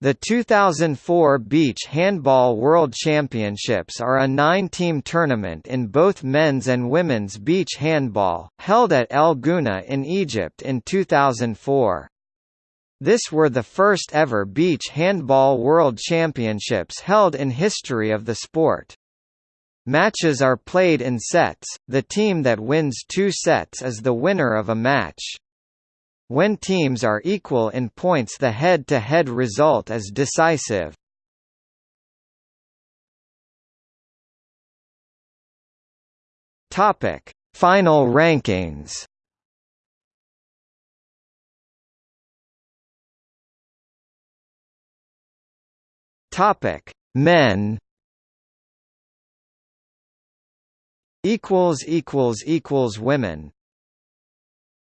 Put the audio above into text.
The 2004 Beach Handball World Championships are a nine-team tournament in both men's and women's beach handball, held at El Gouna in Egypt in 2004. This were the first ever Beach Handball World Championships held in history of the sport. Matches are played in sets, the team that wins two sets is the winner of a match. When teams are equal in points the head-to-head -head result is decisive. Final rankings. Topic: Men. Equals equals equals women.